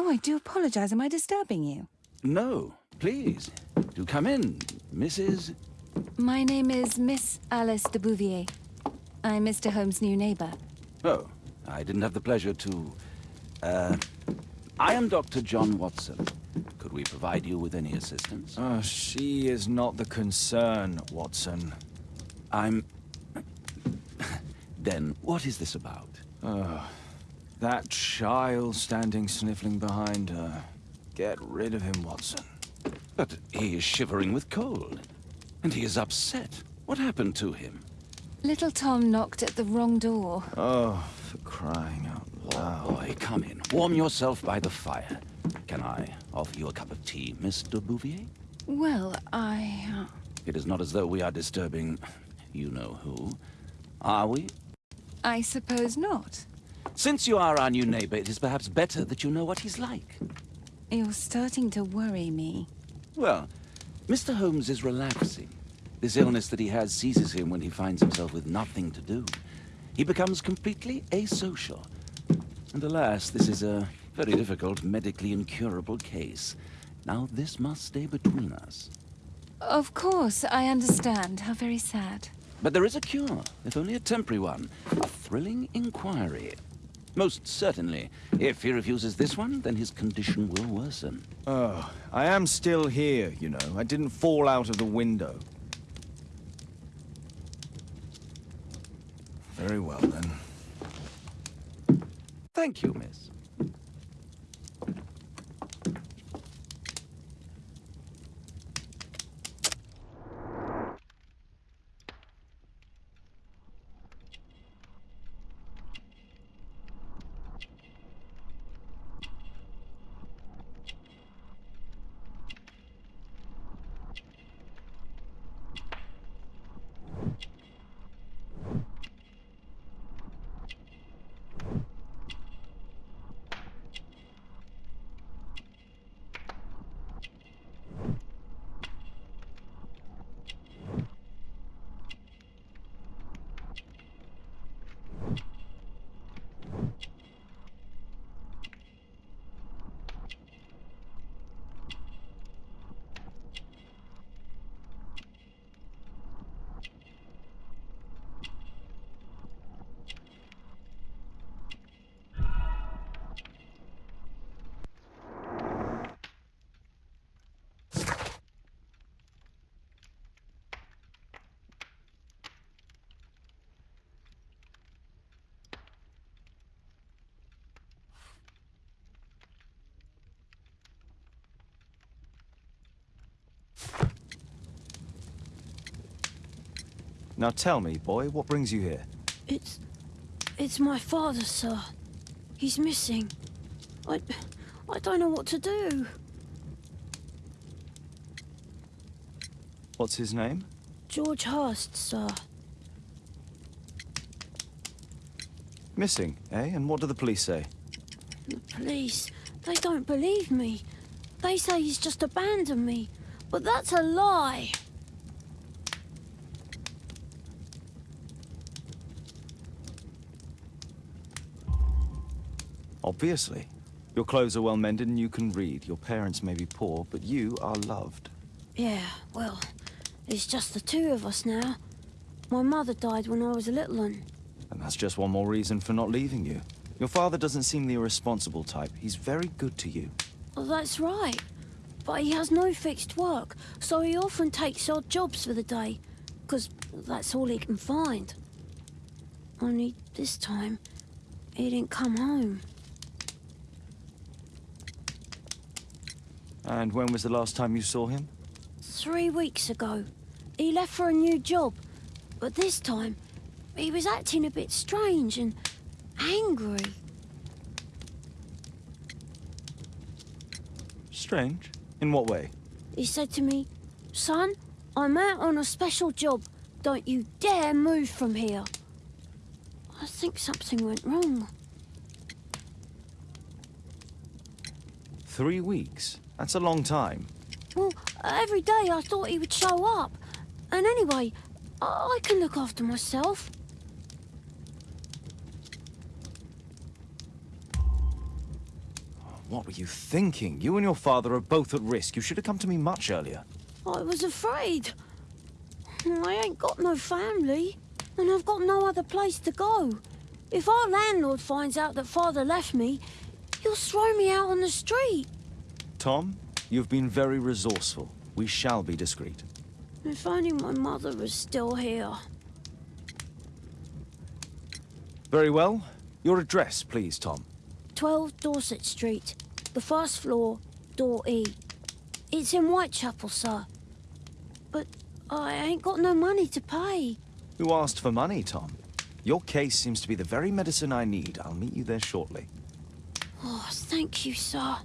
Oh, I do apologize. Am I disturbing you? No, please. Do come in, Mrs. My name is Miss Alice de Bouvier. I'm Mr. Holmes' new neighbor. Oh, I didn't have the pleasure to... Uh, I am Dr. John Watson. Could we provide you with any assistance? Oh, she is not the concern, Watson. I'm... then, what is this about? Oh, that child standing sniffling behind her. Get rid of him, Watson. But he is shivering with cold. And he is upset. What happened to him? Little Tom knocked at the wrong door. Oh, for crying out loud. Oh, boy, come in. Warm yourself by the fire. Can I offer you a cup of tea, Mr. Bouvier? Well, I... Uh... It is not as though we are disturbing you know who. Are we? I suppose not. Since you are our new neighbor, it is perhaps better that you know what he's like. You're starting to worry me. Well, Mr. Holmes is relaxing. This illness that he has seizes him when he finds himself with nothing to do. He becomes completely asocial. And alas, this is a very difficult, medically incurable case. Now, this must stay between us. Of course, I understand. How very sad. But there is a cure, if only a temporary one. A thrilling inquiry. Most certainly. If he refuses this one, then his condition will worsen. Oh, I am still here, you know. I didn't fall out of the window. Very well, then. Thank you, miss. Now tell me, boy, what brings you here? It's... it's my father, sir. He's missing. I... I don't know what to do. What's his name? George Hurst, sir. Missing, eh? And what do the police say? The police, they don't believe me. They say he's just abandoned me. But that's a lie. Obviously. Your clothes are well mended and you can read. Your parents may be poor, but you are loved. Yeah, well, it's just the two of us now. My mother died when I was a little one. And that's just one more reason for not leaving you. Your father doesn't seem the irresponsible type. He's very good to you. Well, that's right. But he has no fixed work, so he often takes odd jobs for the day. Because that's all he can find. Only this time, he didn't come home. And when was the last time you saw him? Three weeks ago. He left for a new job. But this time, he was acting a bit strange and angry. Strange? In what way? He said to me, Son, I'm out on a special job. Don't you dare move from here. I think something went wrong. Three weeks? That's a long time. Well, every day I thought he would show up. And anyway, I can look after myself. What were you thinking? You and your father are both at risk. You should have come to me much earlier. I was afraid. I ain't got no family, and I've got no other place to go. If our landlord finds out that father left me, he'll throw me out on the street. Tom, you've been very resourceful. We shall be discreet. If only my mother was still here. Very well. Your address, please, Tom. 12 Dorset Street, the first floor, door E. It's in Whitechapel, sir. But I ain't got no money to pay. Who asked for money, Tom? Your case seems to be the very medicine I need. I'll meet you there shortly. Oh, thank you, sir.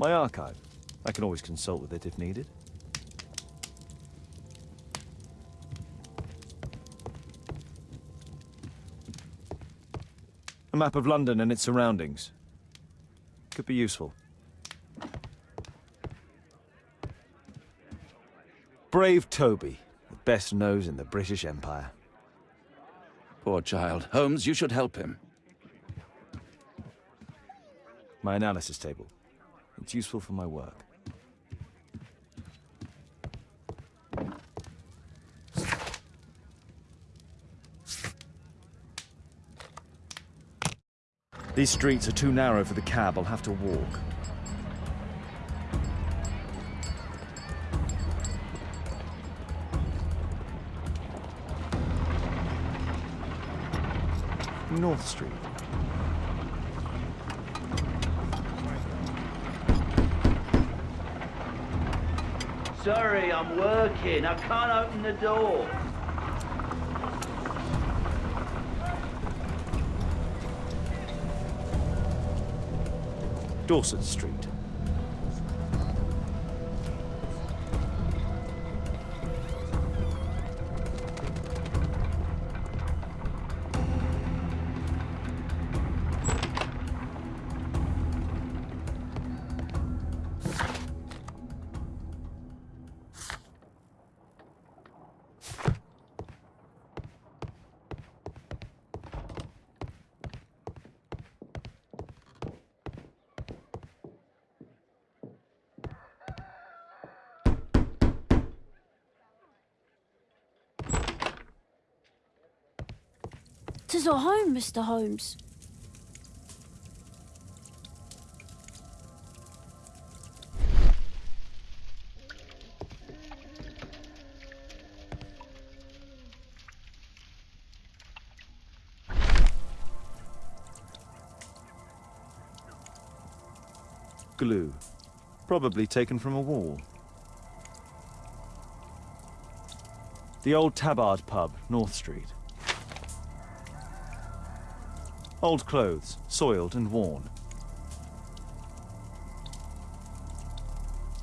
My archive. I can always consult with it if needed. A map of London and its surroundings. Could be useful. Brave Toby, the best nose in the British Empire. Poor child. Holmes, you should help him. My analysis table. It's useful for my work. These streets are too narrow for the cab. I'll have to walk. North Street. Sorry, I'm working. I can't open the door. Dorset Street. Mr. Holmes. Glue. Probably taken from a wall. The old Tabard pub, North Street. Old clothes, soiled and worn.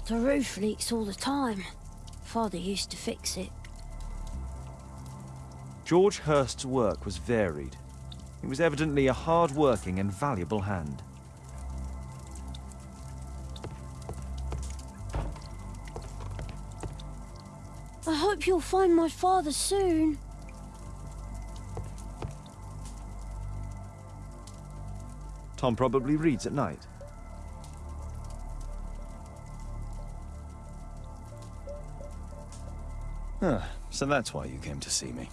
The roof leaks all the time. Father used to fix it. George Hurst's work was varied. He was evidently a hard-working and valuable hand. I hope you'll find my father soon. Tom probably reads at night. Ah, so that's why you came to see me.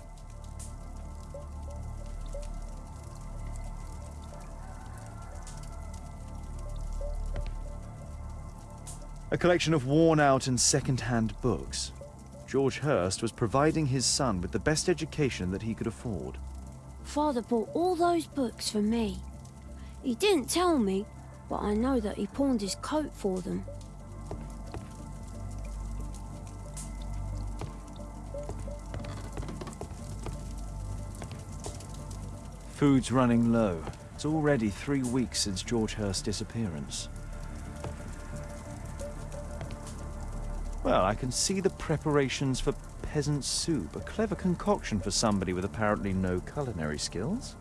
A collection of worn out and second hand books. George Hurst was providing his son with the best education that he could afford. Father bought all those books for me. He didn't tell me, but I know that he pawned his coat for them. Food's running low. It's already three weeks since George Hurst's disappearance. Well, I can see the preparations for peasant soup, a clever concoction for somebody with apparently no culinary skills.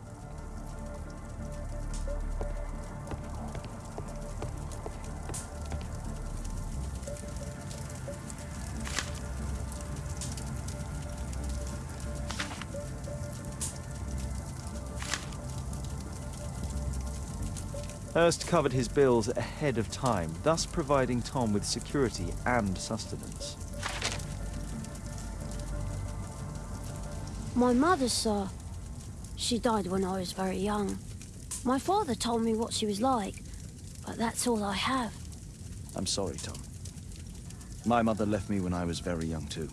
Hurst covered his bills ahead of time, thus providing Tom with security and sustenance. My mother, sir. She died when I was very young. My father told me what she was like, but that's all I have. I'm sorry, Tom. My mother left me when I was very young, too.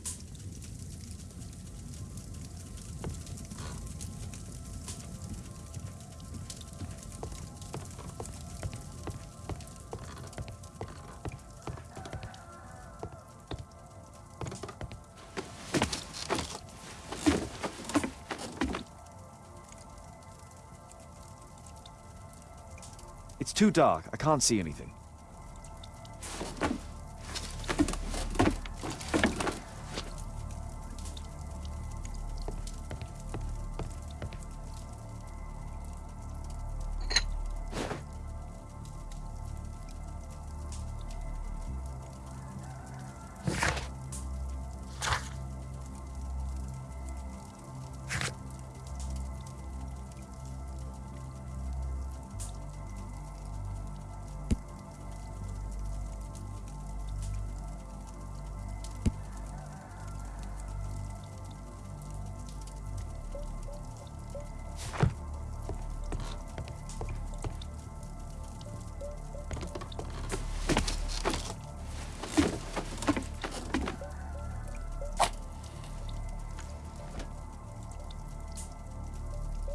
Too dark. I can't see anything.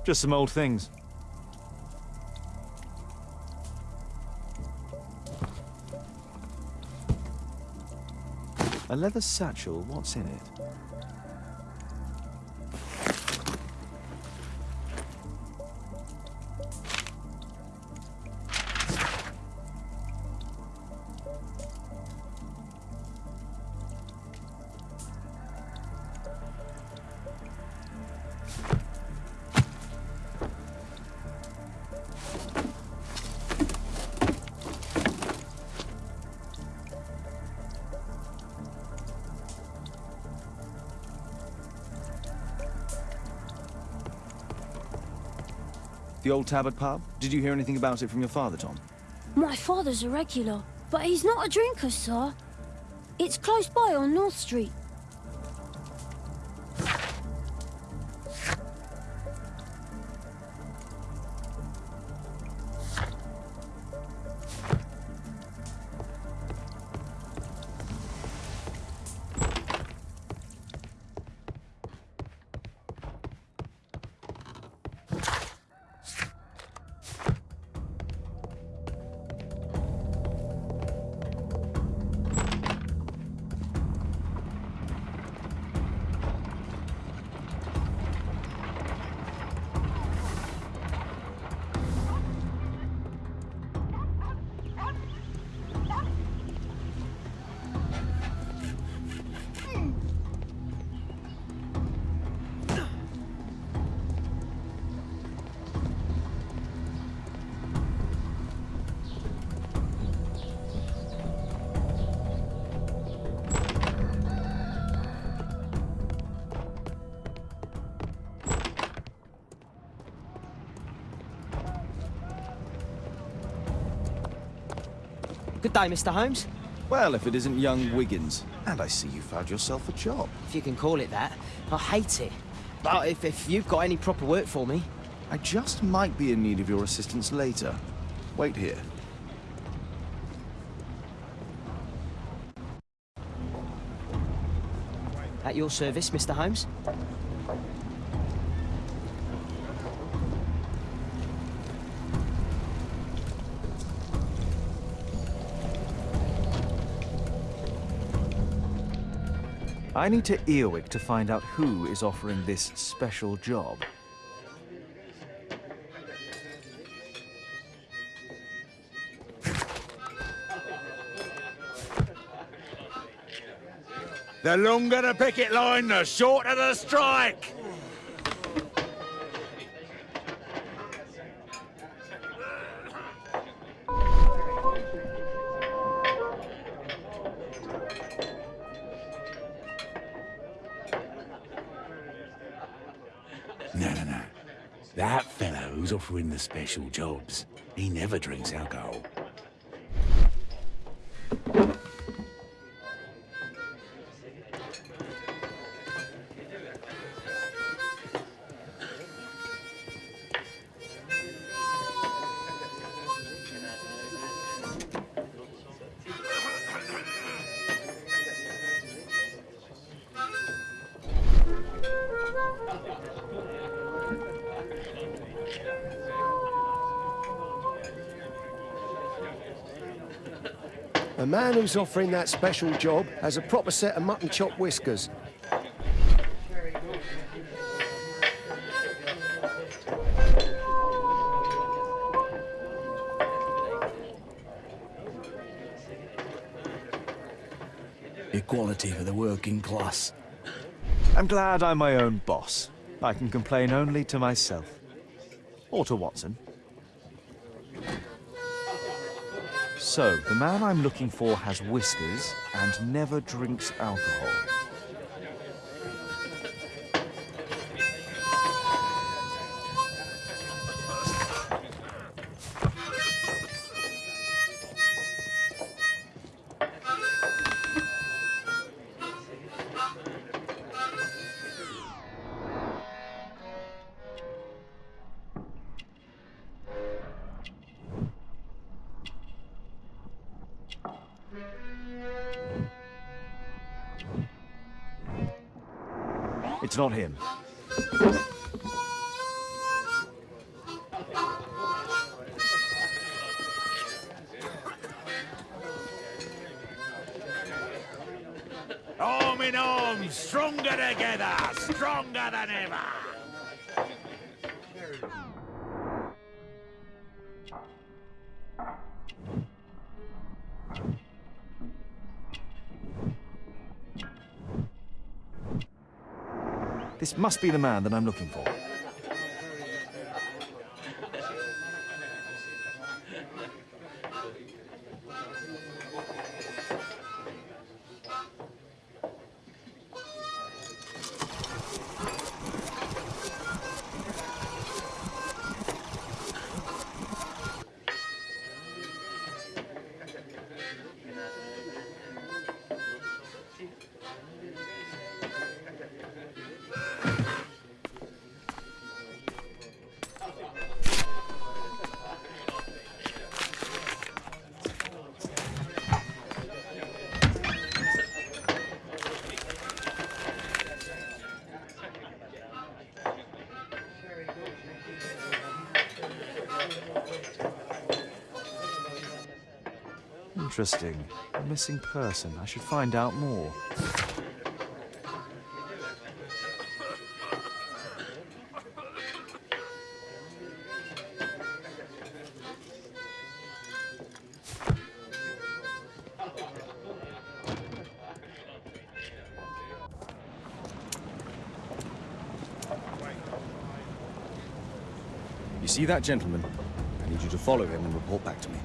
Just some old things. A leather satchel, what's in it? The old Tabard pub? Did you hear anything about it from your father, Tom? My father's a regular, but he's not a drinker, sir. It's close by on North Street. day, Mr. Holmes. Well, if it isn't young Wiggins. And I see you found yourself a job. If you can call it that. I hate it. But if, if you've got any proper work for me... I just might be in need of your assistance later. Wait here. At your service, Mr. Holmes. I need to Earwig to find out who is offering this special job. The longer the picket line, the shorter the strike. Offering the special jobs, he never drinks alcohol. The man who's offering that special job has a proper set of mutton chop whiskers. Equality for the working class. I'm glad I'm my own boss. I can complain only to myself. Or to Watson. So, the man I'm looking for has whiskers and never drinks alcohol. It's not him. Must be the man that I'm looking for. Interesting. A missing person. I should find out more. You see that gentleman? I need you to follow him and report back to me.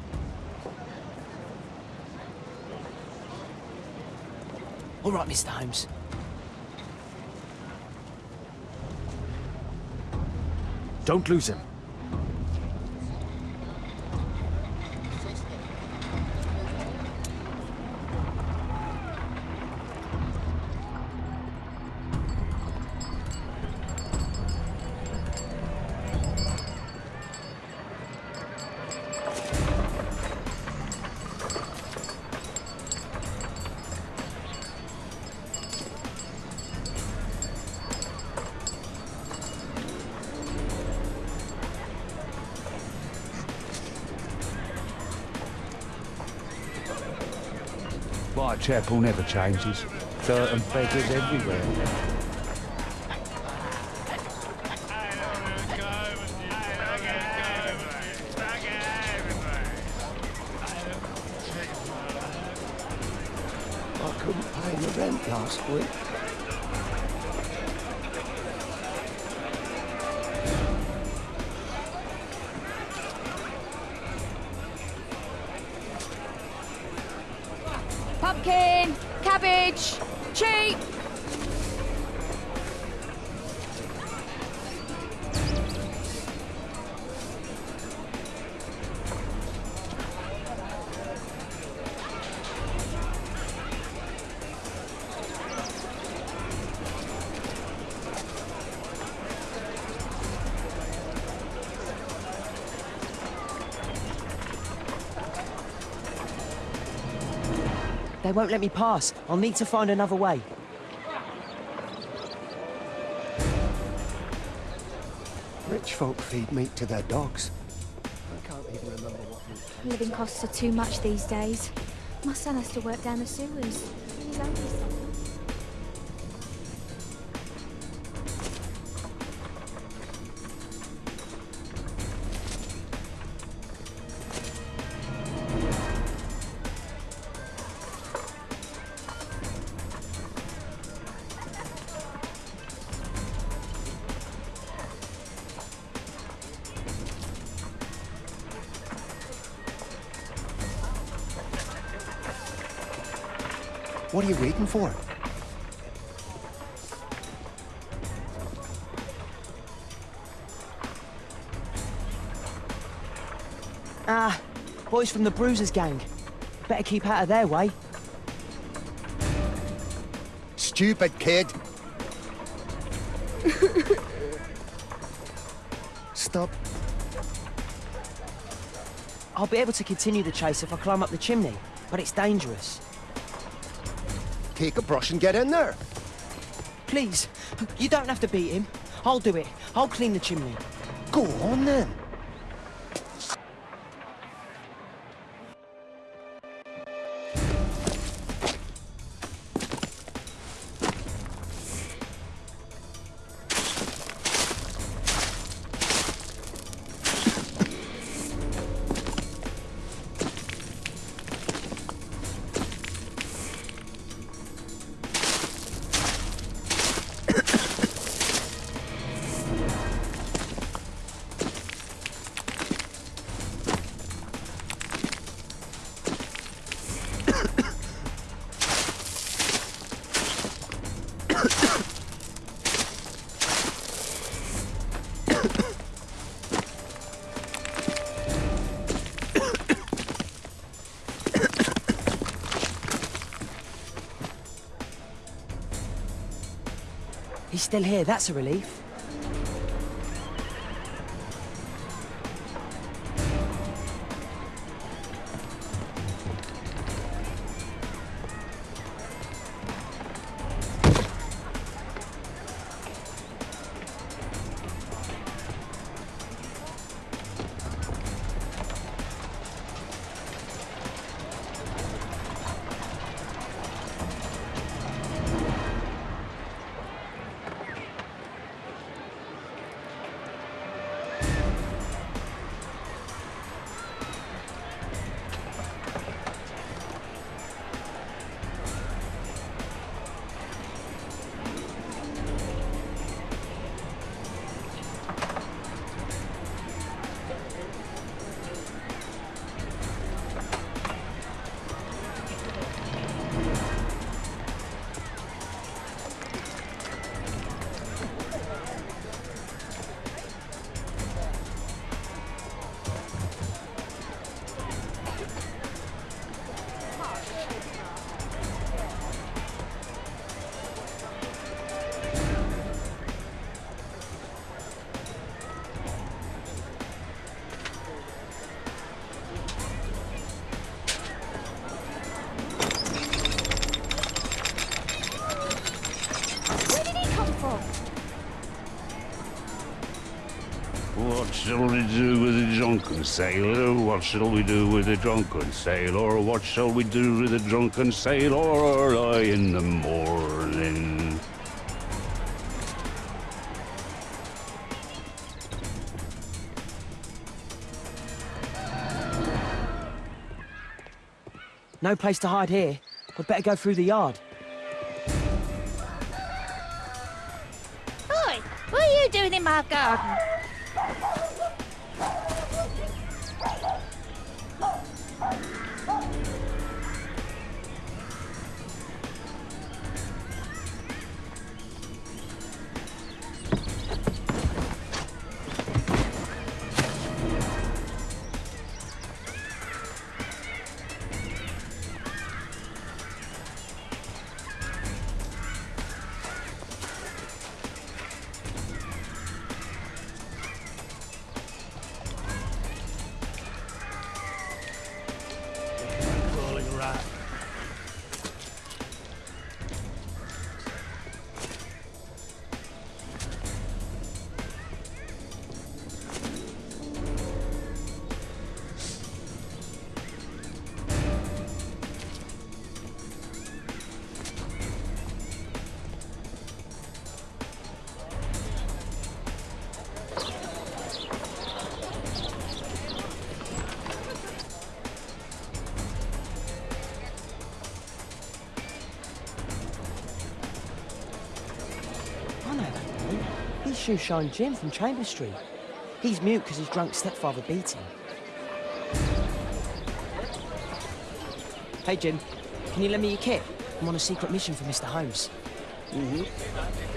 All right, Mr. Holmes. Don't lose him. Whitechapel never changes. Dirt and beggars everywhere. They won't let me pass. I'll need to find another way. Rich folk feed meat to their dogs. I can't even remember what meat Living costs are too much these days. My son has to work down the sewers. You waiting? Ah, boys from the Bruisers gang. Better keep out of their way. Stupid kid. Stop. I'll be able to continue the chase if I climb up the chimney, but it's dangerous. Take a brush and get in there. Please, you don't have to beat him. I'll do it. I'll clean the chimney. Go on then. Still here, that's a relief. Drunken sailor? What shall we do with a drunken sailor? What shall we do with a drunken sailor early in the morning? No place to hide here. We'd better go through the yard. Oi, what are you doing in my garden? Shoeshine Jim from Chamber Street. He's mute because his drunk stepfather beat him. Hey, Jim. Can you lend me your kit? I'm on a secret mission for Mr. Holmes. Mm-hmm.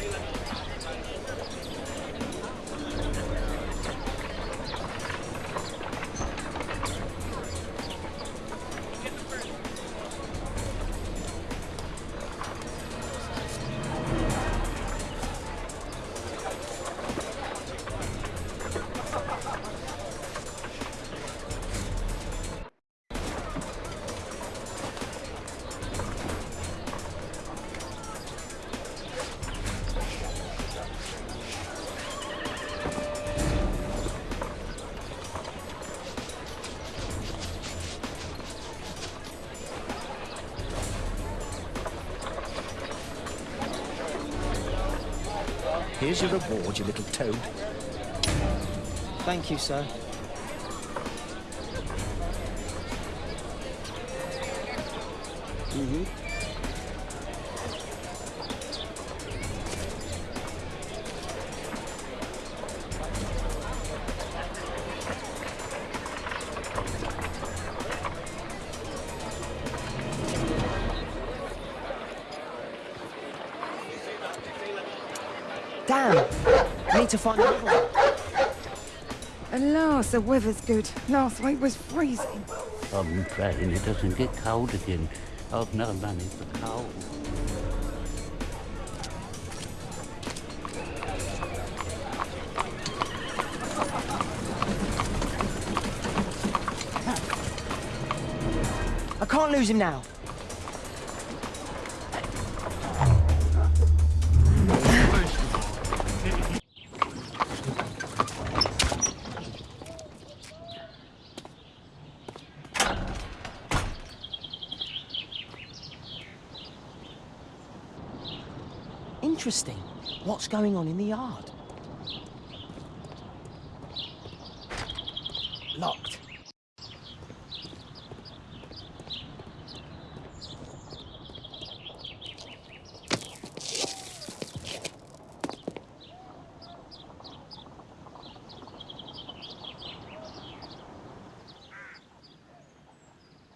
You, sir. Mm-hmm. Damn! I need to find another one. The weather's good. Last week was freezing. I'm praying it doesn't get cold again. I've no money for coal. I can't lose him now. Interesting. What's going on in the yard? Locked.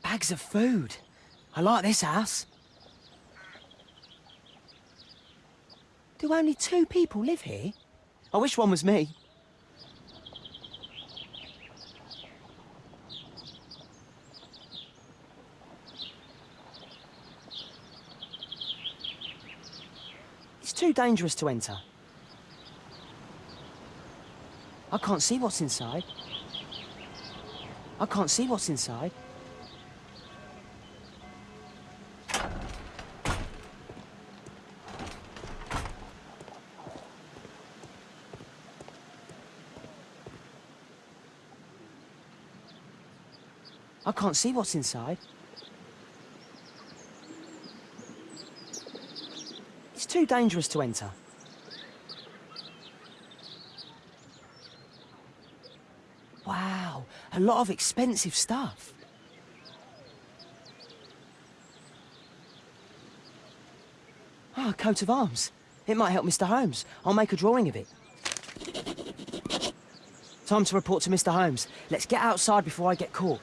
Bags of food. I like this house. Only two people live here? I wish one was me. It's too dangerous to enter. I can't see what's inside. I can't see what's inside. Can't see what's inside. It's too dangerous to enter. Wow, a lot of expensive stuff. Ah, a coat of arms. It might help Mr. Holmes. I'll make a drawing of it. Time to report to Mr. Holmes. Let's get outside before I get caught.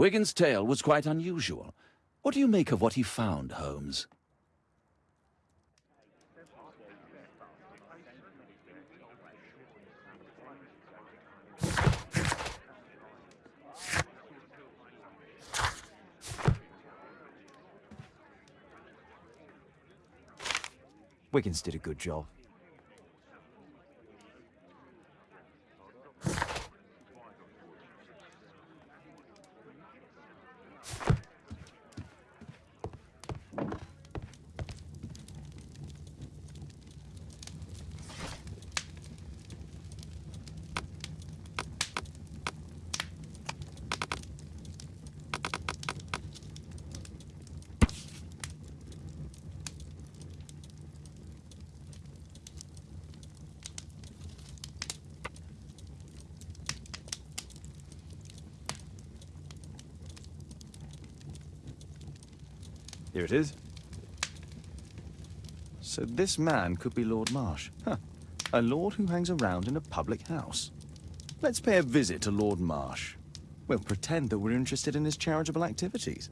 Wiggins' tale was quite unusual. What do you make of what he found, Holmes? Wiggins did a good job. Here it is. So this man could be Lord Marsh. Huh. A lord who hangs around in a public house. Let's pay a visit to Lord Marsh. We'll pretend that we're interested in his charitable activities.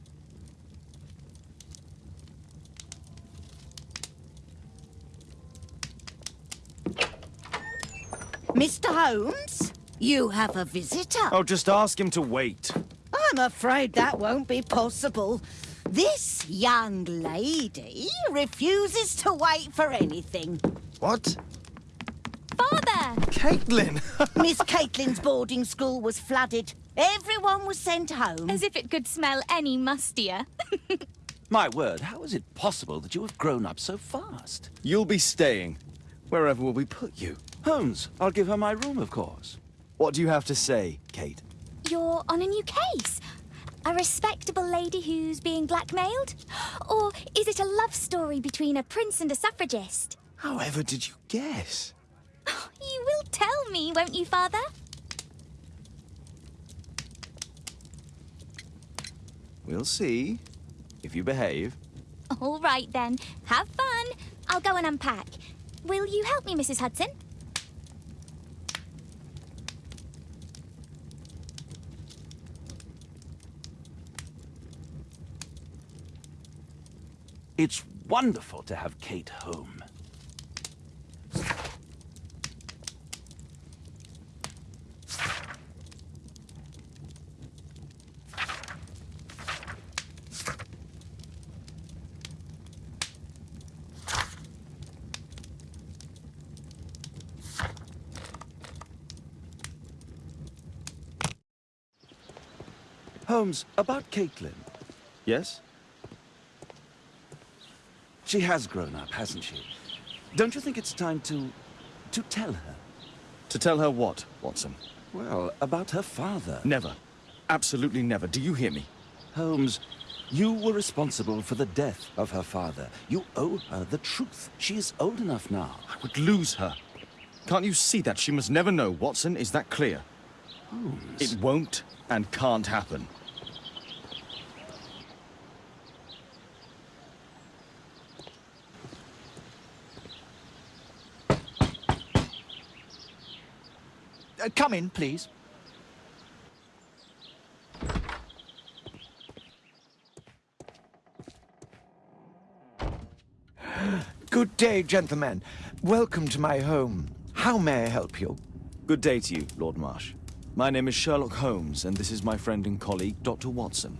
Mr. Holmes, you have a visitor. Oh, just ask him to wait. I'm afraid that won't be possible. This young lady refuses to wait for anything. What? Father! Caitlin! Miss Caitlin's boarding school was flooded. Everyone was sent home. As if it could smell any mustier. My word, how is it possible that you have grown up so fast? You'll be staying. Wherever will we put you? Holmes, I'll give her my room, of course. What do you have to say, Kate? You're on a new case. A respectable lady who's being blackmailed? Or is it a love story between a prince and a suffragist? However did you guess? You will tell me, won't you, Father? We'll see. If you behave. All right, then. Have fun. I'll go and unpack. Will you help me, Mrs. Hudson? It's wonderful to have Kate home. Holmes, about Caitlin. Yes? She has grown up, hasn't she? Don't you think it's time to... to tell her? To tell her what, Watson? Well, about her father. Never. Absolutely never. Do you hear me? Holmes, you were responsible for the death of her father. You owe her the truth. She is old enough now. I would lose her. Can't you see that? She must never know, Watson. Is that clear? Holmes. It won't and can't happen. Uh, come in, please. Good day, gentlemen. Welcome to my home. How may I help you? Good day to you, Lord Marsh. My name is Sherlock Holmes, and this is my friend and colleague, Dr. Watson.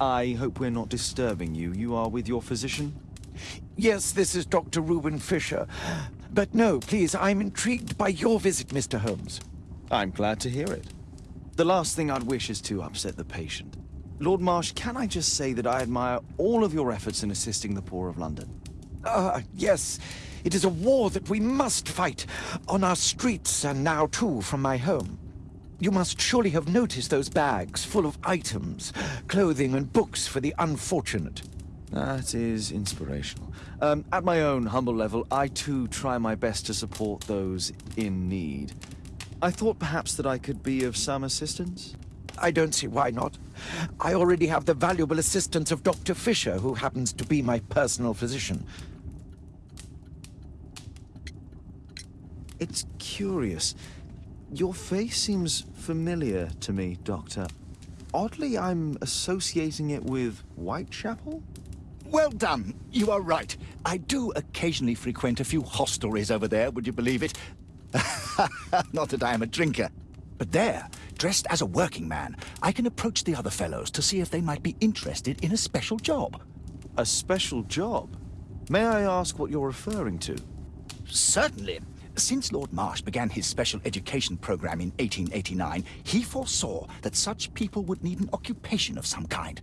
I hope we're not disturbing you. You are with your physician? Yes, this is Dr. Reuben Fisher. But no, please, I'm intrigued by your visit, Mr. Holmes. I'm glad to hear it. The last thing I'd wish is to upset the patient. Lord Marsh, can I just say that I admire all of your efforts in assisting the poor of London? Ah, yes. It is a war that we must fight. On our streets, and now too from my home. You must surely have noticed those bags full of items, clothing and books for the unfortunate. That is inspirational. Um, at my own humble level, I too try my best to support those in need. I thought perhaps that I could be of some assistance. I don't see why not. I already have the valuable assistance of Dr. Fisher, who happens to be my personal physician. It's curious. Your face seems familiar to me, Doctor. Oddly, I'm associating it with Whitechapel? Well done. You are right. I do occasionally frequent a few hostelries over there, would you believe it? Not that I am a drinker. But there, dressed as a working man, I can approach the other fellows to see if they might be interested in a special job. A special job? May I ask what you're referring to? Certainly. Since Lord Marsh began his special education program in 1889, he foresaw that such people would need an occupation of some kind.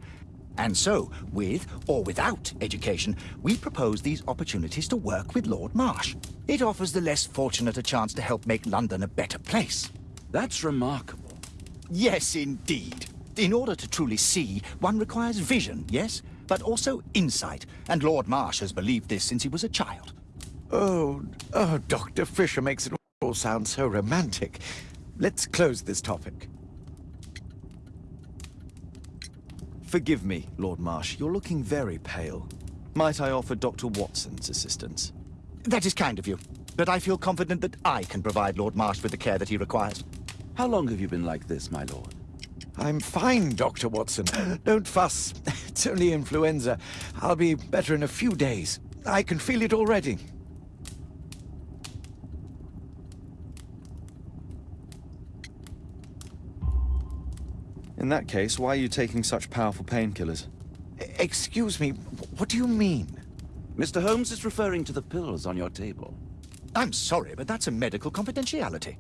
And so, with or without education, we propose these opportunities to work with Lord Marsh. It offers the less fortunate a chance to help make London a better place. That's remarkable. Yes, indeed. In order to truly see, one requires vision, yes? But also insight. And Lord Marsh has believed this since he was a child. Oh, oh, Dr. Fisher makes it all sound so romantic. Let's close this topic. Forgive me, Lord Marsh. You're looking very pale. Might I offer Dr. Watson's assistance? That is kind of you. But I feel confident that I can provide Lord Marsh with the care that he requires. How long have you been like this, my lord? I'm fine, Dr. Watson. Don't fuss. It's only influenza. I'll be better in a few days. I can feel it already. In that case, why are you taking such powerful painkillers? Excuse me, what do you mean? Mr. Holmes is referring to the pills on your table. I'm sorry, but that's a medical confidentiality.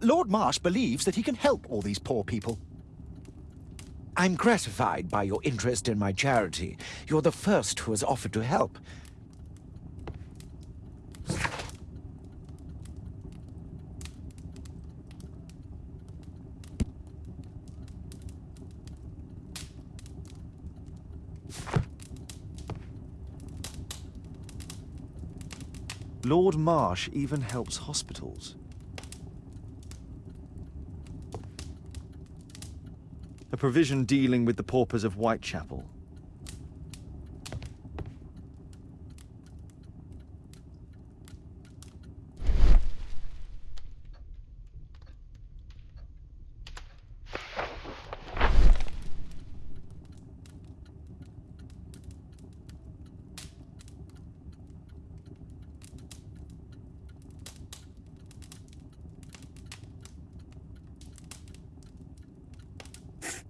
Lord Marsh believes that he can help all these poor people. I'm gratified by your interest in my charity. You're the first who has offered to help. Lord Marsh even helps hospitals. A provision dealing with the paupers of Whitechapel.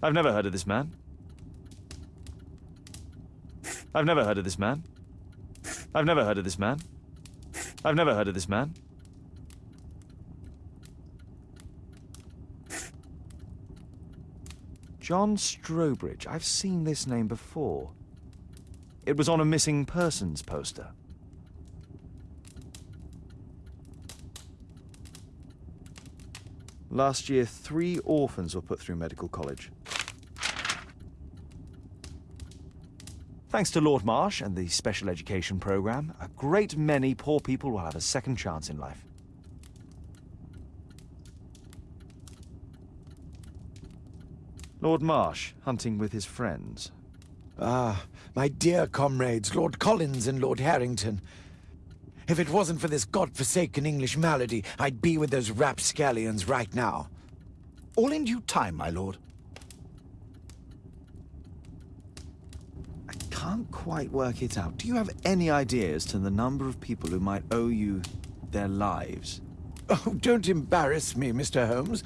I've never heard of this man. I've never heard of this man. I've never heard of this man. I've never heard of this man. John Strobridge. I've seen this name before. It was on a missing persons poster. Last year, three orphans were put through medical college. Thanks to Lord Marsh and the special education program, a great many poor people will have a second chance in life. Lord Marsh, hunting with his friends. Ah, my dear comrades, Lord Collins and Lord Harrington. If it wasn't for this godforsaken English malady, I'd be with those rapscallions right now. All in due time, my lord. I can't quite work it out. Do you have any ideas to the number of people who might owe you their lives? Oh, don't embarrass me, Mr. Holmes.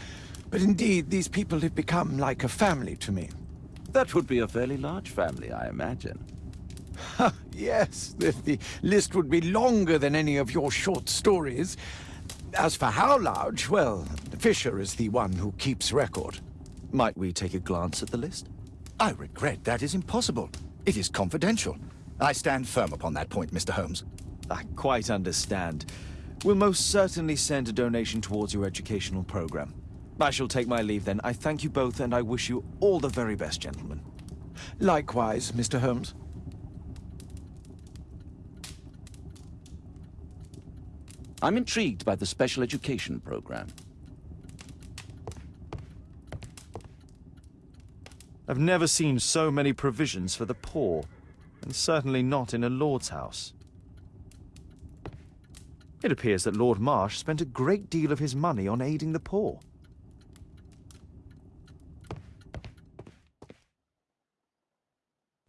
But indeed, these people have become like a family to me. That would be a fairly large family, I imagine. yes, the, the list would be longer than any of your short stories. As for how large, well, Fisher is the one who keeps record. Might we take a glance at the list? I regret that is impossible. It is confidential. I stand firm upon that point, Mr. Holmes. I quite understand. We'll most certainly send a donation towards your educational program. I shall take my leave then. I thank you both and I wish you all the very best, gentlemen. Likewise, Mr. Holmes. I'm intrigued by the special education program. I've never seen so many provisions for the poor, and certainly not in a lord's house. It appears that Lord Marsh spent a great deal of his money on aiding the poor.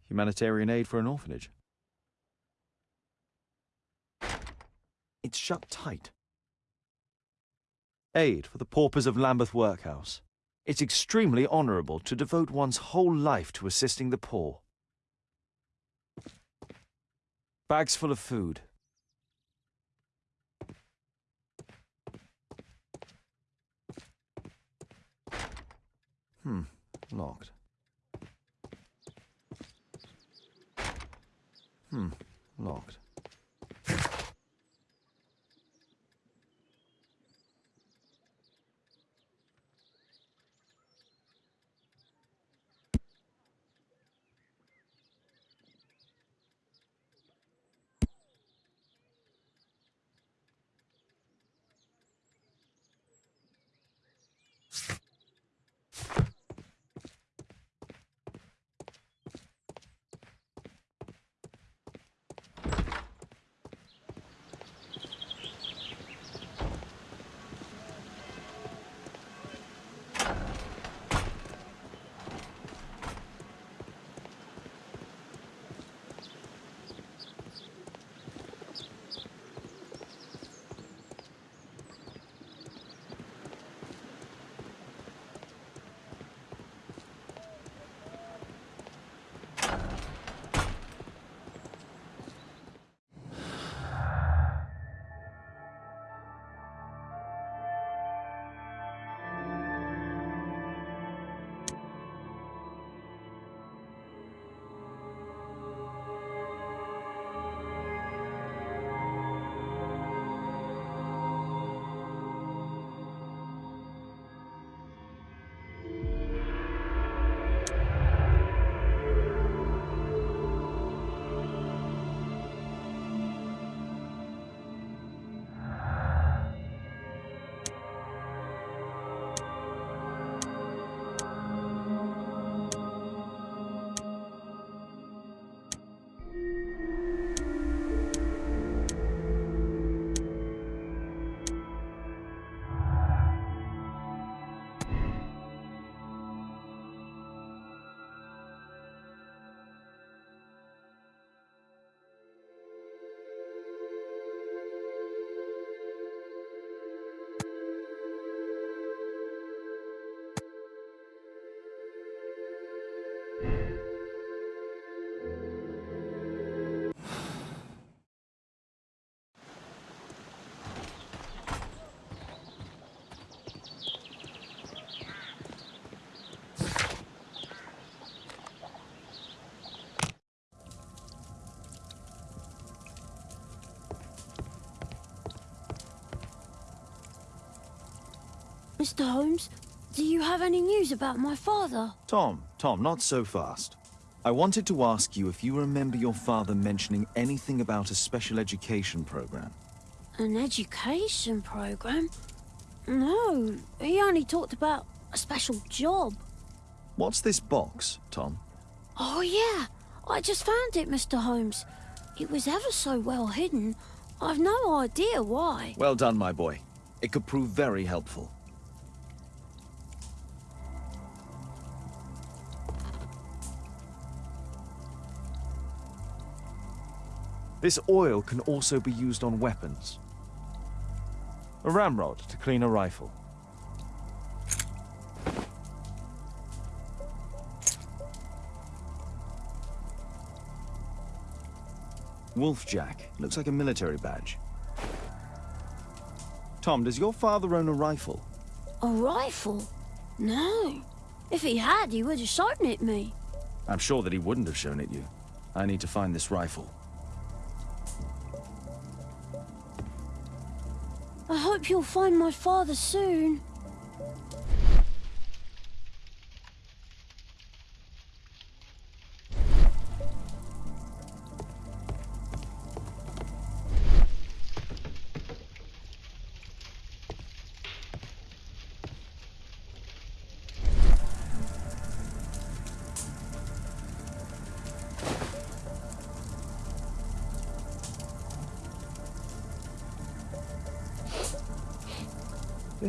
Humanitarian aid for an orphanage. It's shut tight. Aid for the paupers of Lambeth Workhouse. It's extremely honourable to devote one's whole life to assisting the poor. Bags full of food. Hmm, locked. Hmm, locked. Mr. Holmes, do you have any news about my father? Tom, Tom, not so fast. I wanted to ask you if you remember your father mentioning anything about a special education program. An education program? No, he only talked about a special job. What's this box, Tom? Oh, yeah. I just found it, Mr. Holmes. It was ever so well hidden. I've no idea why. Well done, my boy. It could prove very helpful. This oil can also be used on weapons. A ramrod to clean a rifle. Wolfjack. Looks like a military badge. Tom, does your father own a rifle? A rifle? No. If he had, he would have shown it me. I'm sure that he wouldn't have shown it you. I need to find this rifle. Hope you'll find my father soon.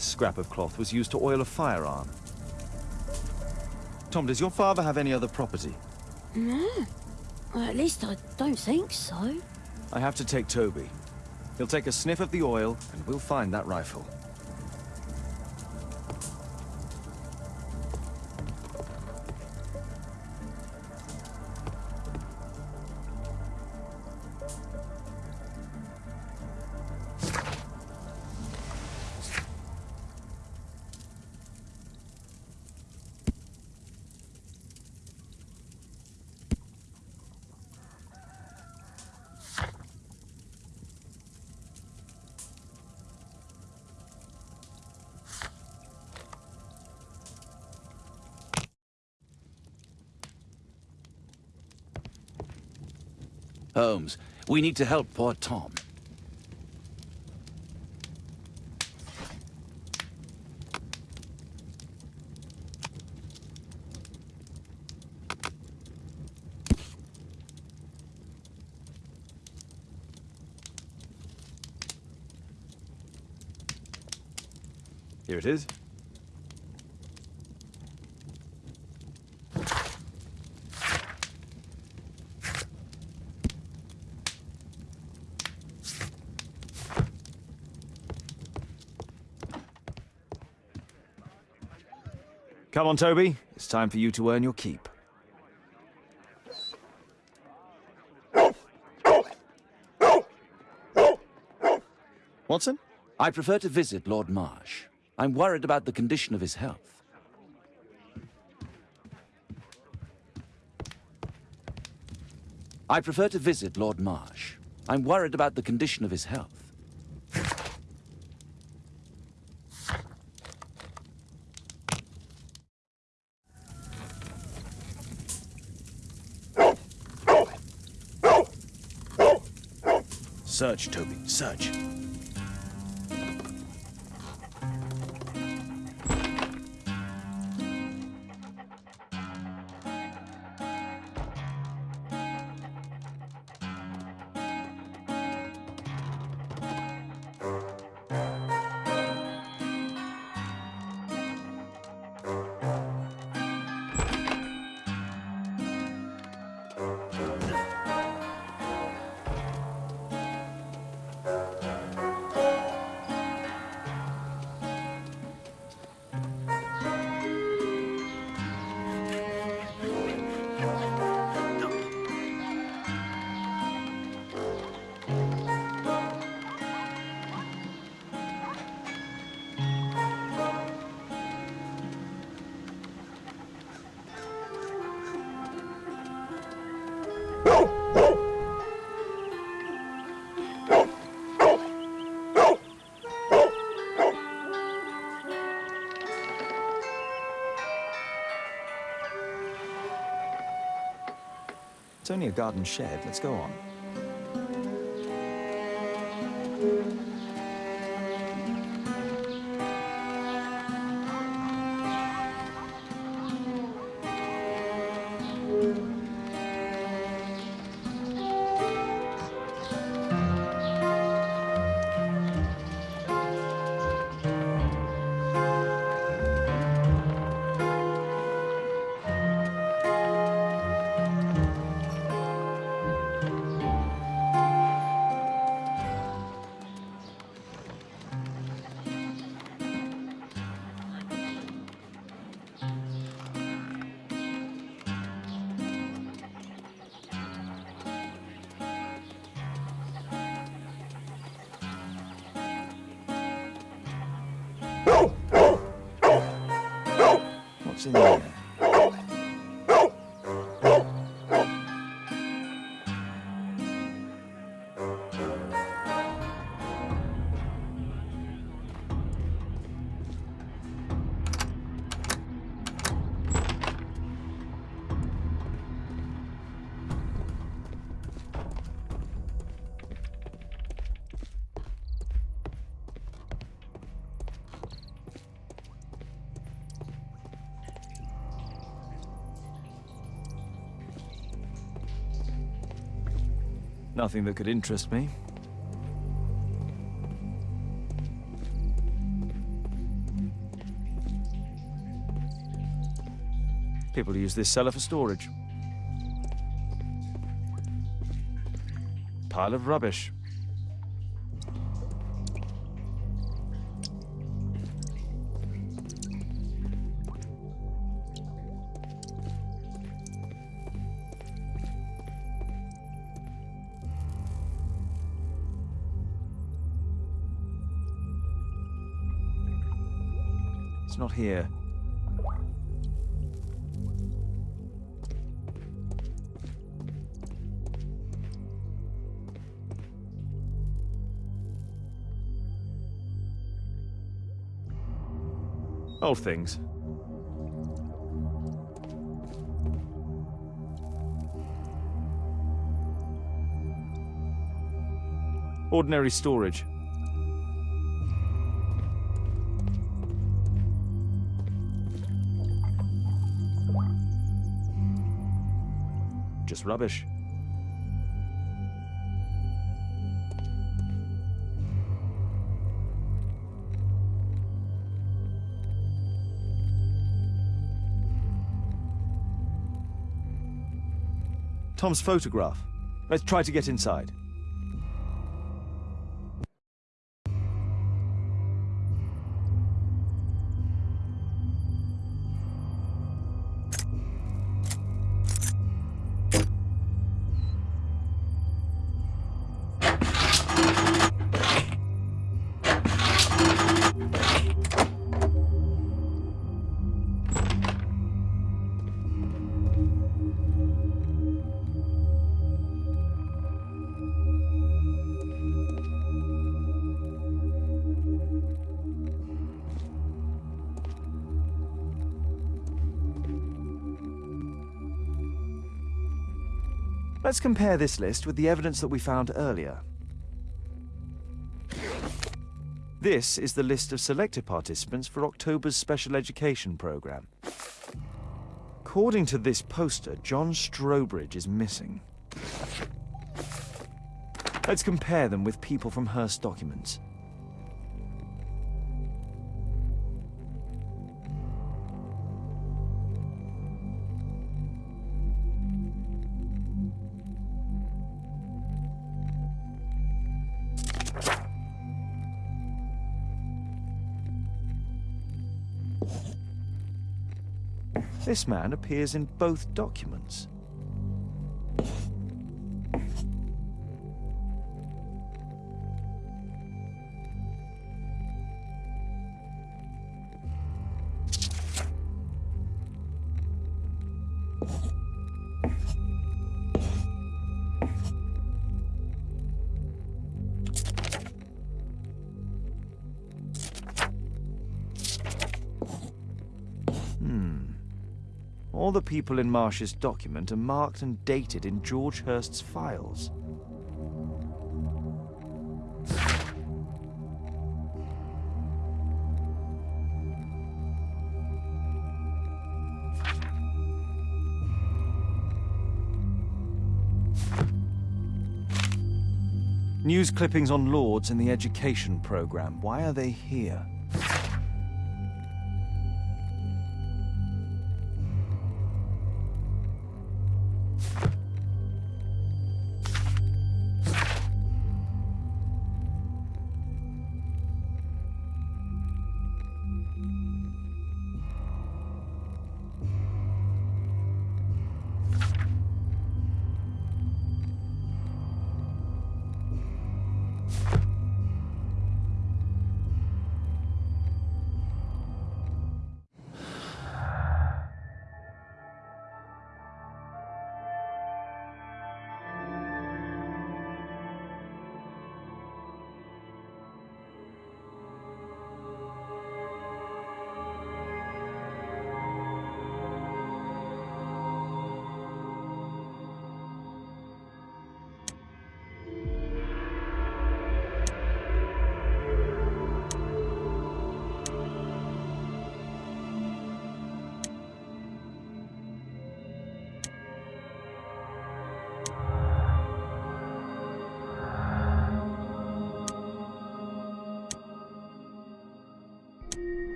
This scrap of cloth was used to oil a firearm. Tom, does your father have any other property? No. Well, at least I don't think so. I have to take Toby. He'll take a sniff of the oil, and we'll find that rifle. We need to help poor Tom. Here it is. Come on, Toby. It's time for you to earn your keep. Watson? I prefer to visit Lord Marsh. I'm worried about the condition of his health. I prefer to visit Lord Marsh. I'm worried about the condition of his health. Search, Toby, search. Only a garden shed. Let's go on. Nothing that could interest me. People use this cellar for storage. Pile of rubbish. Not here. Old things. Ordinary storage. Just rubbish. Tom's photograph. Let's try to get inside. Let's compare this list with the evidence that we found earlier. This is the list of selected participants for October's special education program. According to this poster, John Strobridge is missing. Let's compare them with people from Hearst documents. This man appears in both documents. Hmm. All the people in Marsh's document are marked and dated in George Hurst's files. News clippings on Lords in the education program. Why are they here?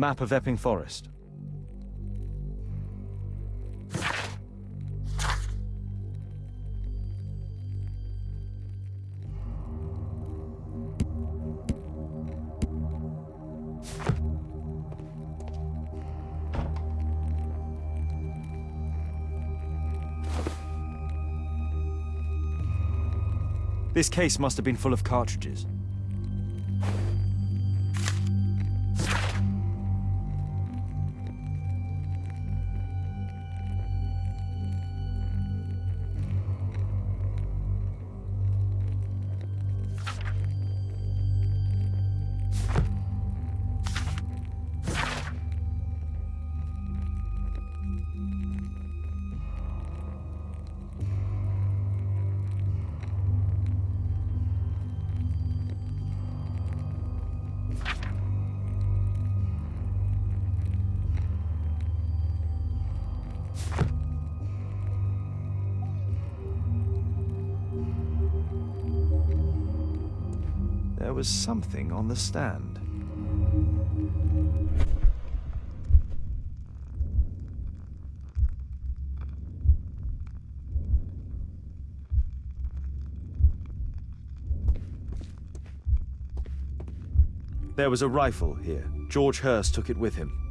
Map of Epping Forest. This case must have been full of cartridges. Was something on the stand. There was a rifle here. George Hurst took it with him.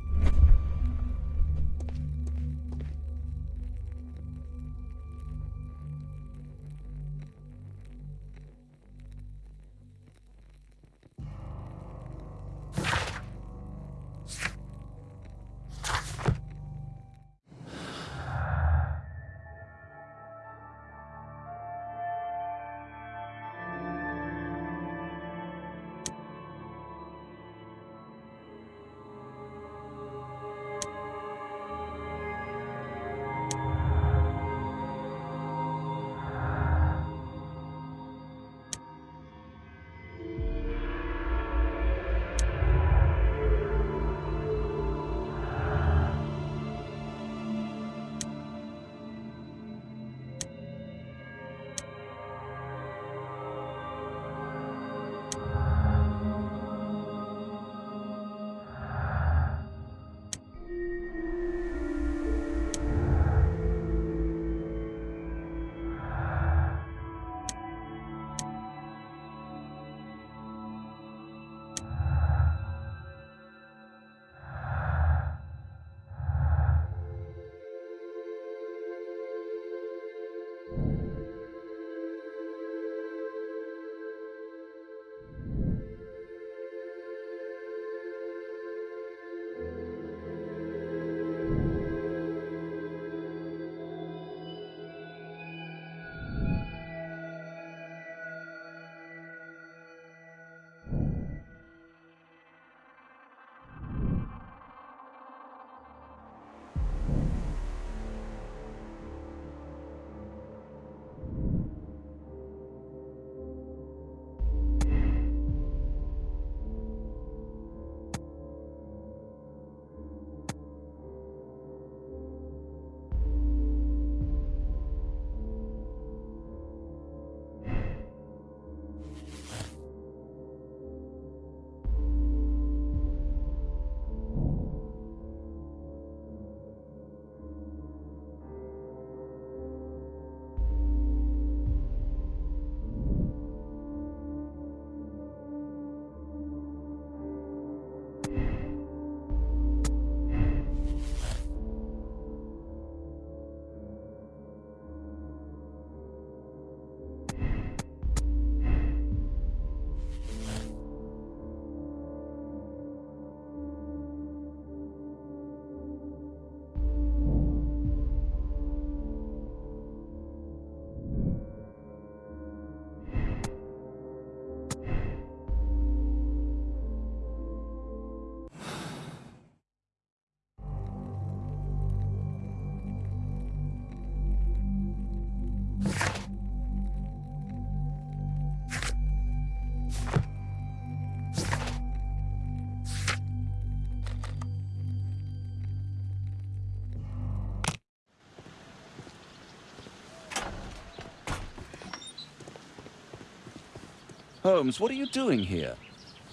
Holmes, what are you doing here?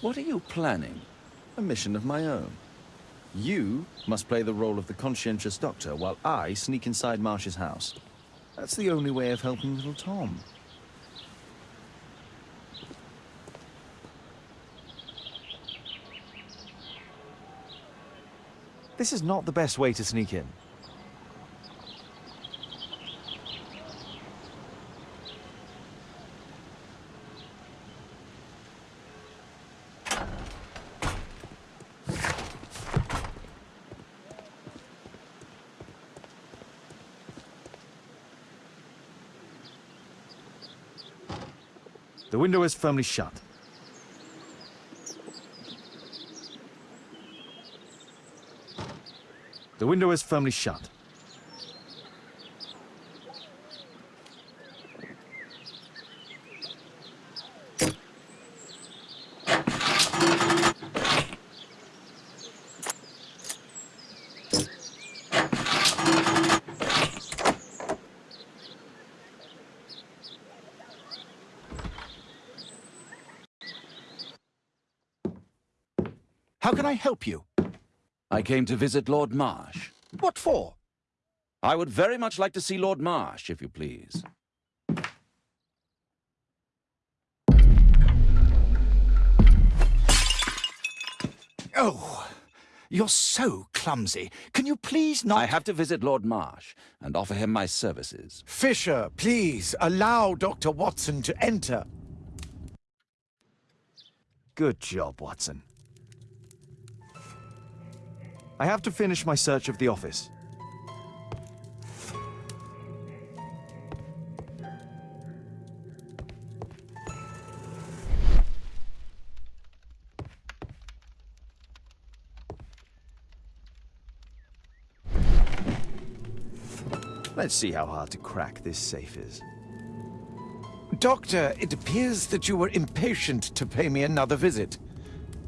What are you planning? A mission of my own. You must play the role of the conscientious doctor while I sneak inside Marsh's house. That's the only way of helping little Tom. This is not the best way to sneak in. The window is firmly shut. The window is firmly shut. Help you? I came to visit Lord Marsh. What for? I would very much like to see Lord Marsh, if you please. Oh, you're so clumsy. Can you please not... I have to visit Lord Marsh and offer him my services. Fisher, please, allow Dr. Watson to enter. Good job, Watson. I have to finish my search of the office. Let's see how hard to crack this safe is. Doctor, it appears that you were impatient to pay me another visit.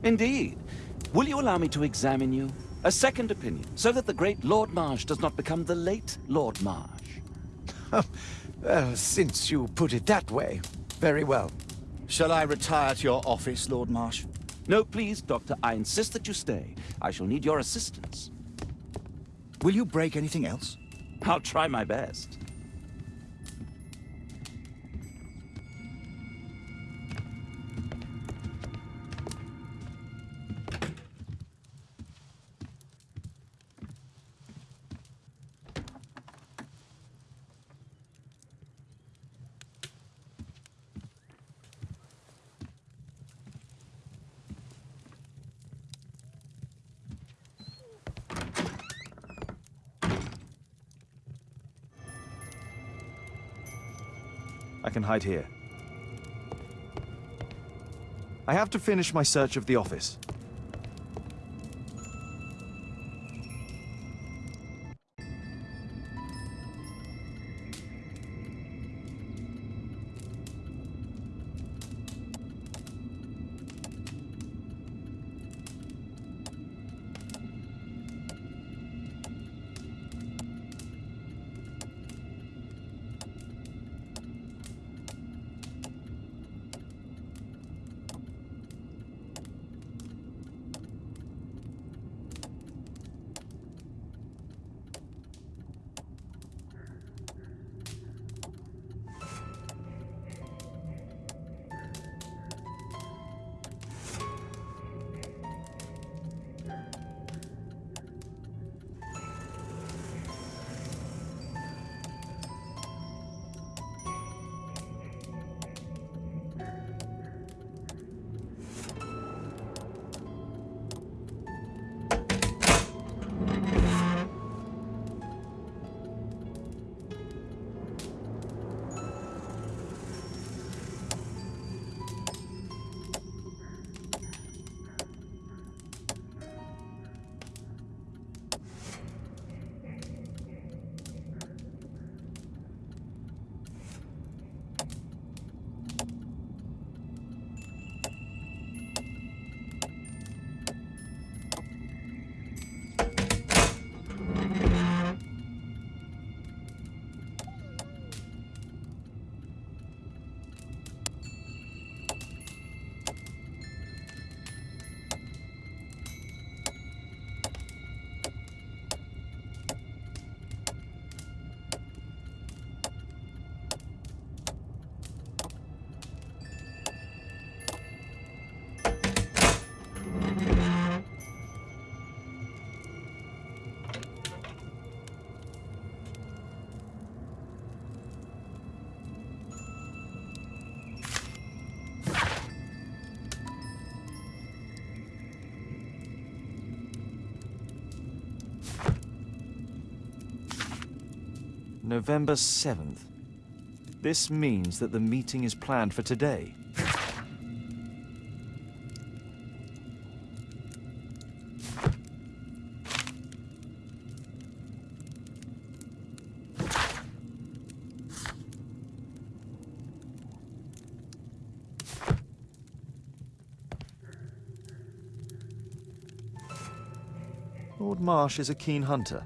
Indeed. Will you allow me to examine you? A second opinion, so that the great Lord Marsh does not become the late Lord Marsh. well, since you put it that way, very well. Shall I retire to your office, Lord Marsh? No, please, Doctor. I insist that you stay. I shall need your assistance. Will you break anything else? I'll try my best. Can hide here. I have to finish my search of the office. November 7th. This means that the meeting is planned for today. Lord Marsh is a keen hunter.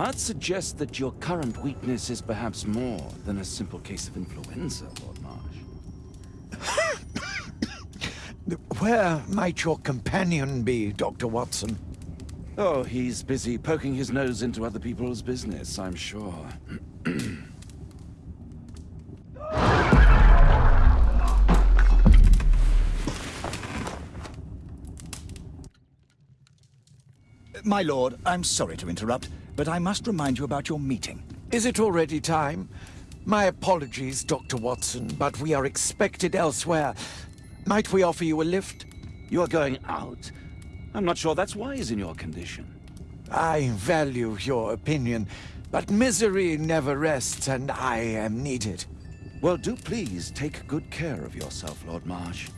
I'd suggest that your current weakness is perhaps more than a simple case of influenza, Lord Marsh. Where might your companion be, Dr. Watson? Oh, he's busy poking his nose into other people's business, I'm sure. My lord, I'm sorry to interrupt, but I must remind you about your meeting. Is it already time? My apologies, Dr. Watson, but we are expected elsewhere. Might we offer you a lift? You are going out? I'm not sure that's wise in your condition. I value your opinion, but misery never rests, and I am needed. Well, do please take good care of yourself, Lord Marsh.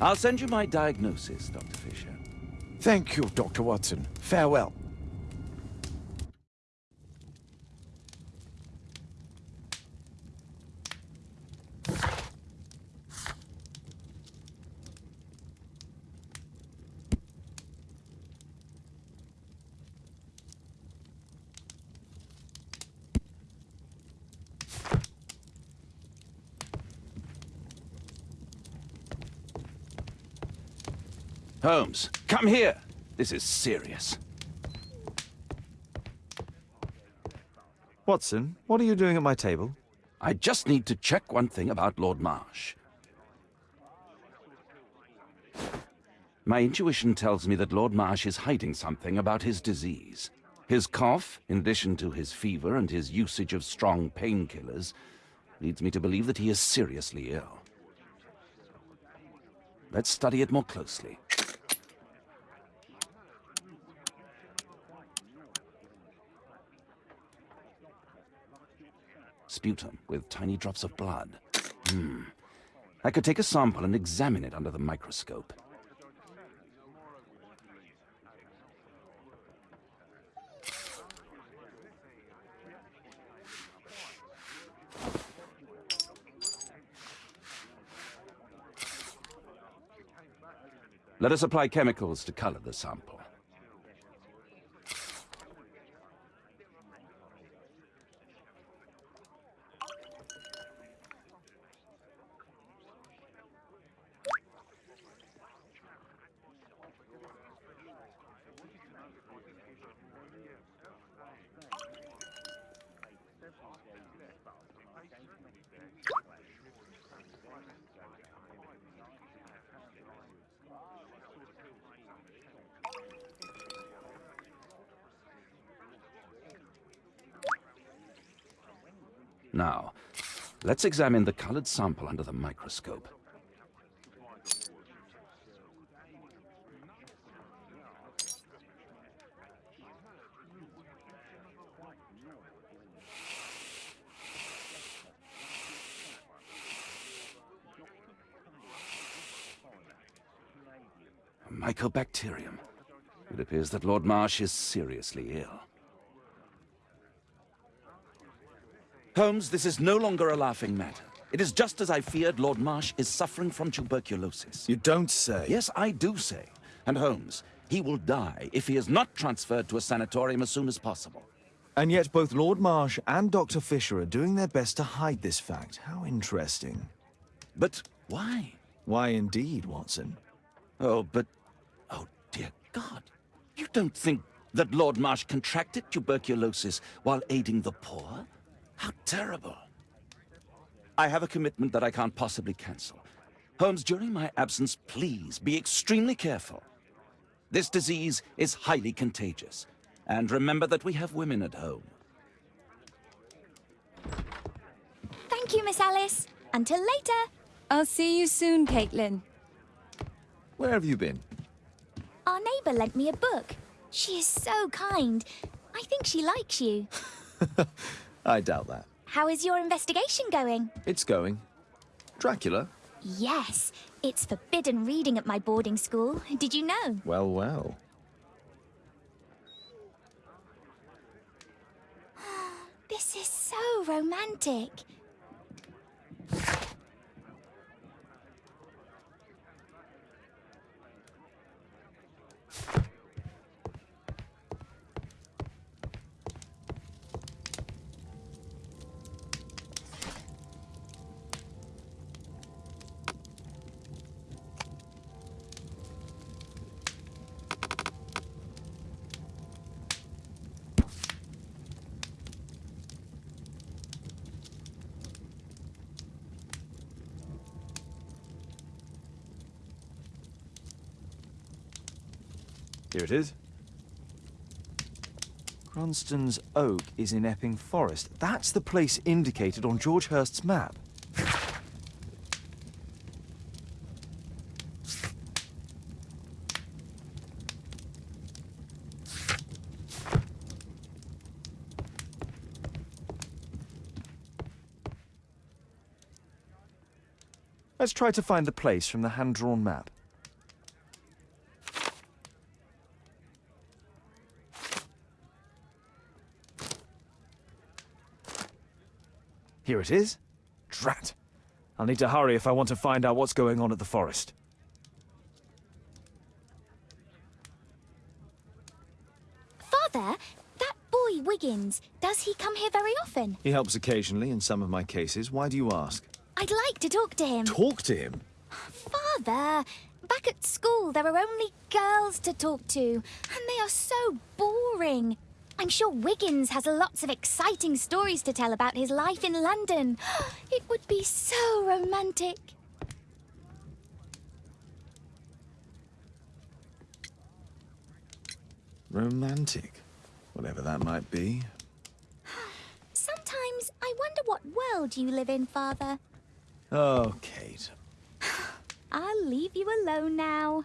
I'll send you my diagnosis, Dr. Fisher. Thank you, Dr. Watson. Farewell. Holmes, come here. This is serious. Watson, what are you doing at my table? I just need to check one thing about Lord Marsh. My intuition tells me that Lord Marsh is hiding something about his disease. His cough, in addition to his fever and his usage of strong painkillers, leads me to believe that he is seriously ill. Let's study it more closely. Sputum with tiny drops of blood. Hmm. I could take a sample and examine it under the microscope. Let us apply chemicals to color the sample. Now, let's examine the colored sample under the microscope. Mycobacterium. It appears that Lord Marsh is seriously ill. Holmes, this is no longer a laughing matter. It is just as I feared Lord Marsh is suffering from tuberculosis. You don't say. Yes, I do say. And Holmes, he will die if he is not transferred to a sanatorium as soon as possible. And yet both Lord Marsh and Dr. Fisher are doing their best to hide this fact. How interesting. But why? Why indeed, Watson? Oh, but... Oh, dear God. You don't think that Lord Marsh contracted tuberculosis while aiding the poor? How terrible. I have a commitment that I can't possibly cancel. Holmes, during my absence, please be extremely careful. This disease is highly contagious. And remember that we have women at home. Thank you, Miss Alice. Until later. I'll see you soon, Caitlin. Where have you been? Our neighbour lent me a book. She is so kind. I think she likes you. I doubt that. How is your investigation going? It's going. Dracula? Yes, it's forbidden reading at my boarding school. Did you know? Well, well. This is so romantic. Here it is. Cranston's Oak is in Epping Forest. That's the place indicated on George Hurst's map. Let's try to find the place from the hand-drawn map. Here it is. Drat. I'll need to hurry if I want to find out what's going on at the forest. Father, that boy Wiggins, does he come here very often? He helps occasionally in some of my cases. Why do you ask? I'd like to talk to him. Talk to him? Father, back at school there are only girls to talk to, and they are so boring. I'm sure Wiggins has lots of exciting stories to tell about his life in London. It would be so romantic. Romantic. Whatever that might be. Sometimes I wonder what world you live in, Father. Oh, Kate. I'll leave you alone now.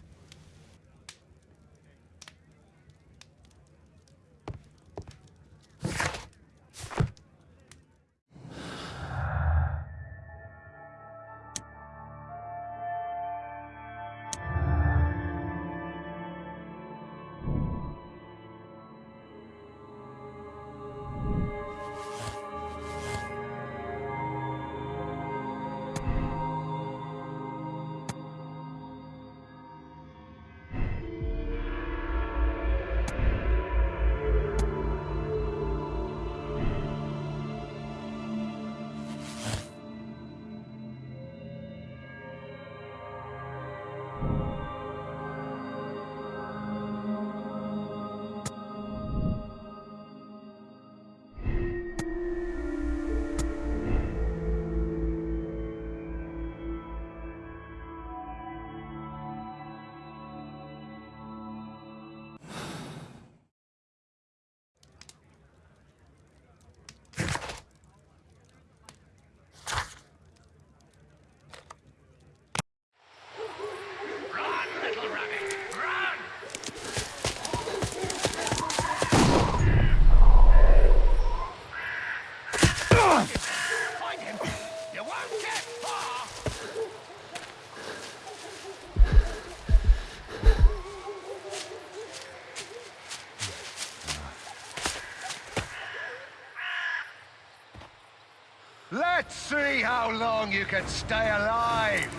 How long you can stay alive!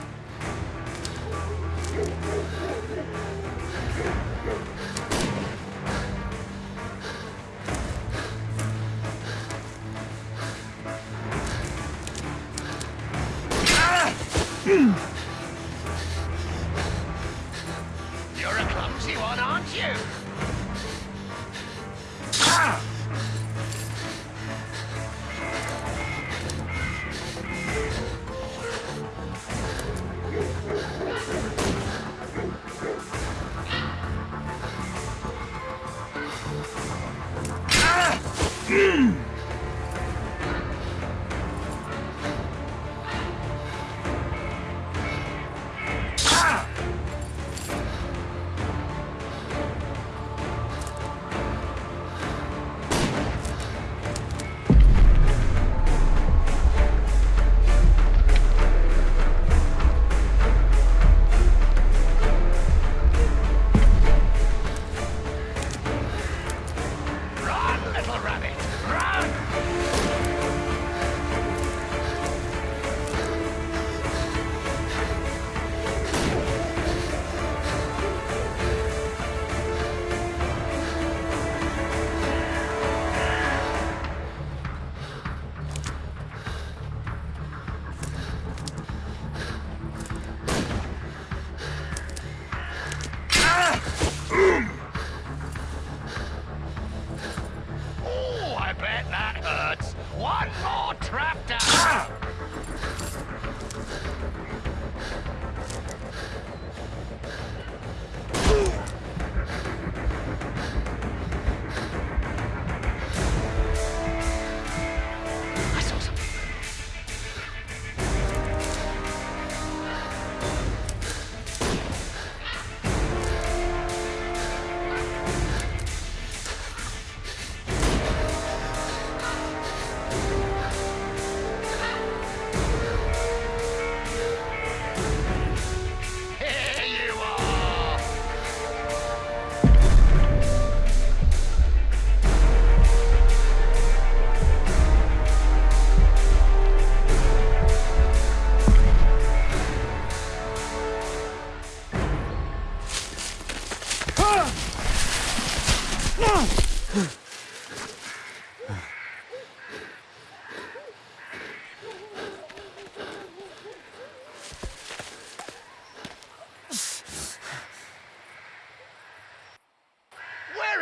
You're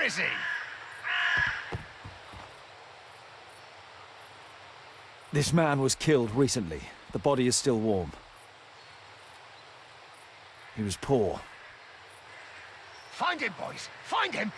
Where is he? This man was killed recently. The body is still warm. He was poor. Find him, boys. Find him.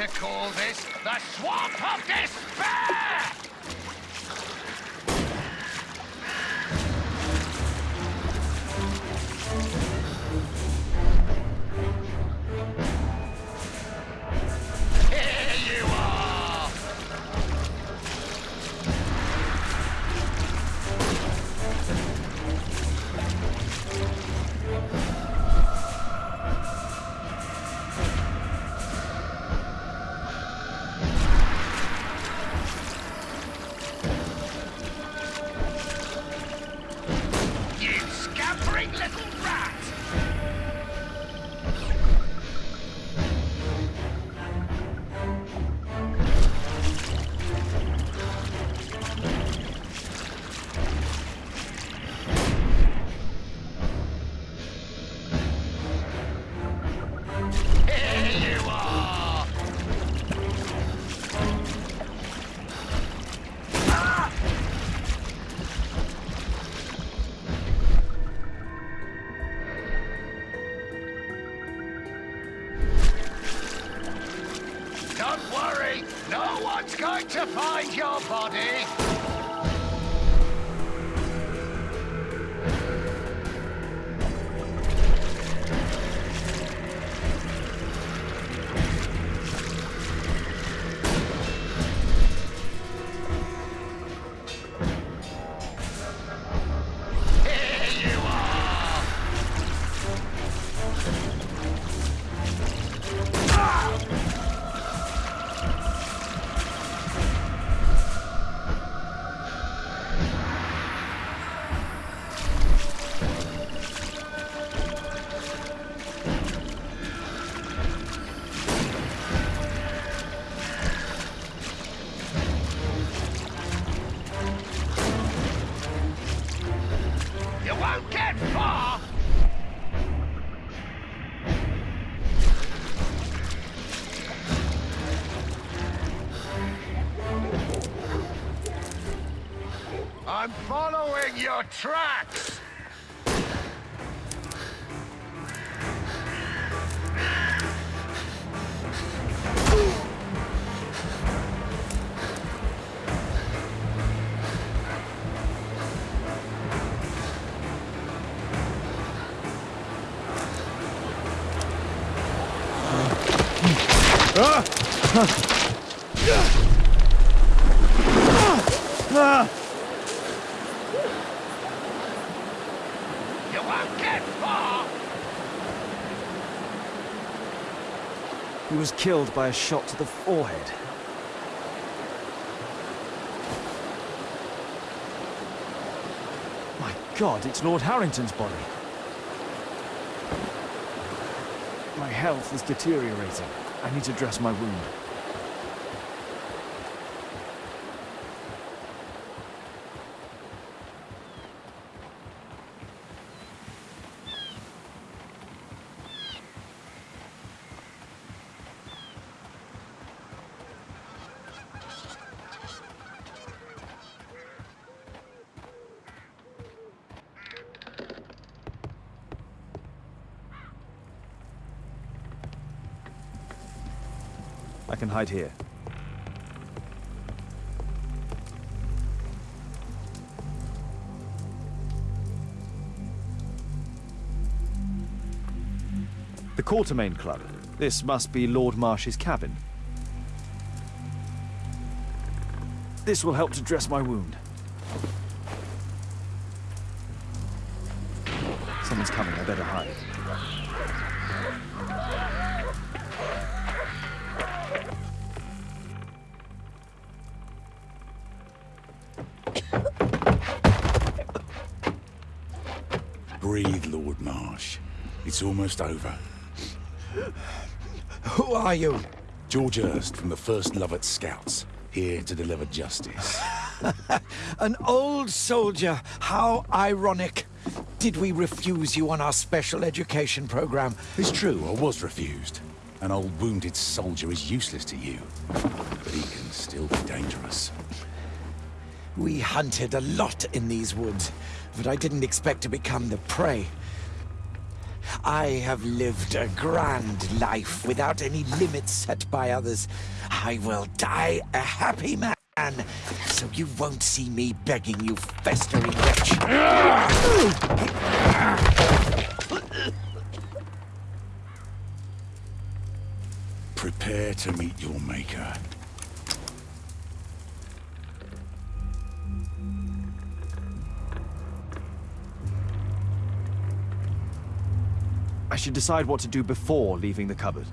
To call following killed by a shot to the forehead. My god, it's Lord Harrington's body. My health is deteriorating. I need to dress my wound. Hide here. The Quartermain Club. This must be Lord Marsh's cabin. This will help to dress my wound. Someone's coming, I better hide. Almost over. Who are you? George Hurst from the First Lovat Scouts, here to deliver justice. An old soldier. How ironic. Did we refuse you on our special education program? It's true, I was refused. An old wounded soldier is useless to you, but he can still be dangerous. We hunted a lot in these woods, but I didn't expect to become the prey. I have lived a grand life without any limits set by others. I will die a happy man, so you won't see me begging you festering wretch. Prepare to meet your maker. I should decide what to do before leaving the cupboard.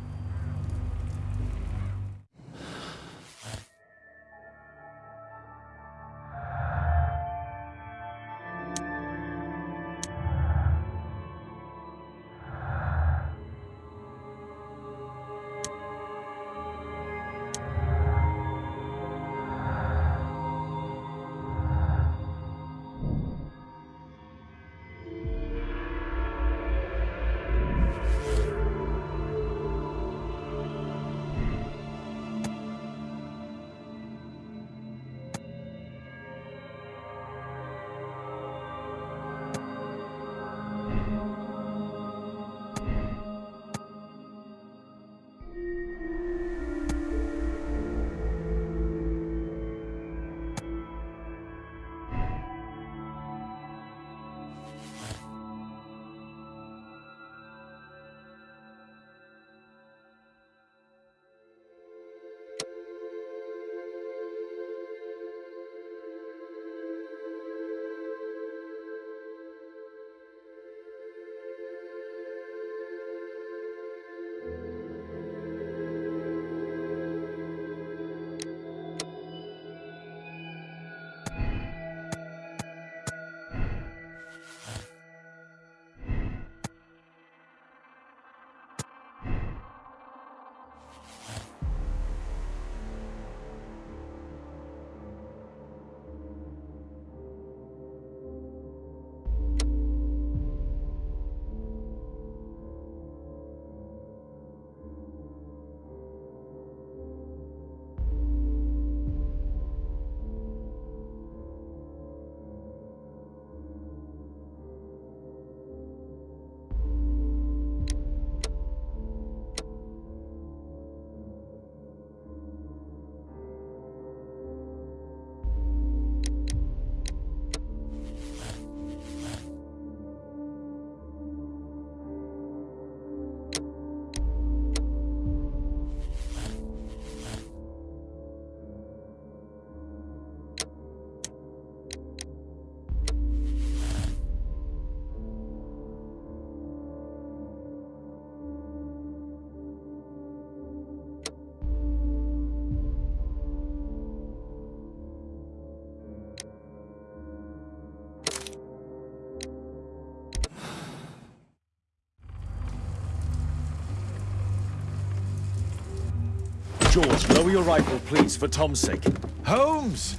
George, lower your rifle, please, for Tom's sake. Holmes!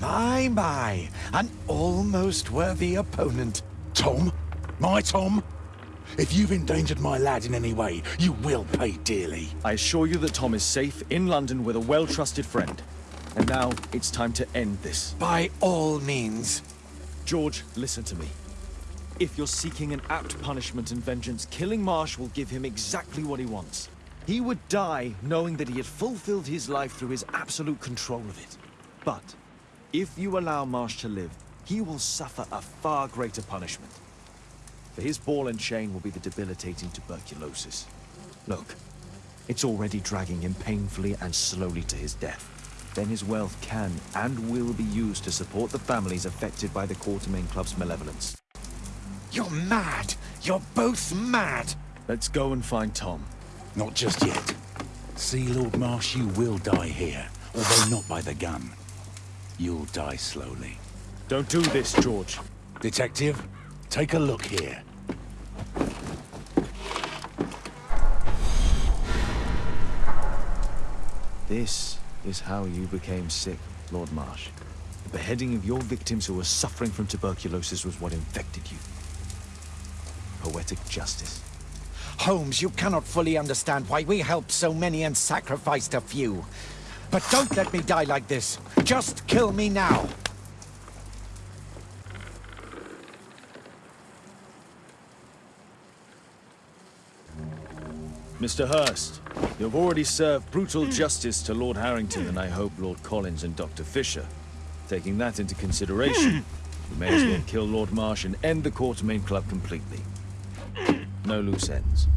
My, my. An almost worthy opponent. Tom? My Tom? If you've endangered my lad in any way, you will pay dearly. I assure you that Tom is safe in London with a well-trusted friend. And now it's time to end this. By all means. George, listen to me. If you're seeking an apt punishment and vengeance, killing Marsh will give him exactly what he wants. He would die knowing that he had fulfilled his life through his absolute control of it. But if you allow Marsh to live, he will suffer a far greater punishment. For his ball and chain will be the debilitating tuberculosis. Look, it's already dragging him painfully and slowly to his death. Then his wealth can and will be used to support the families affected by the Quartermain Club's malevolence. You're mad! You're both mad! Let's go and find Tom. Not just yet. See, Lord Marsh, you will die here, although not by the gun. You'll die slowly. Don't do this, George. Detective, take a look here. This is how you became sick, Lord Marsh. The beheading of your victims who were suffering from tuberculosis was what infected you. Poetic justice. Holmes, you cannot fully understand why we helped so many and sacrificed a few. But don't let me die like this. Just kill me now. Mr. Hurst, you have already served brutal justice to Lord Harrington and I hope Lord Collins and Dr. Fisher. Taking that into consideration, you may as well kill Lord Marsh and end the Quartermain Club completely. No loose ends.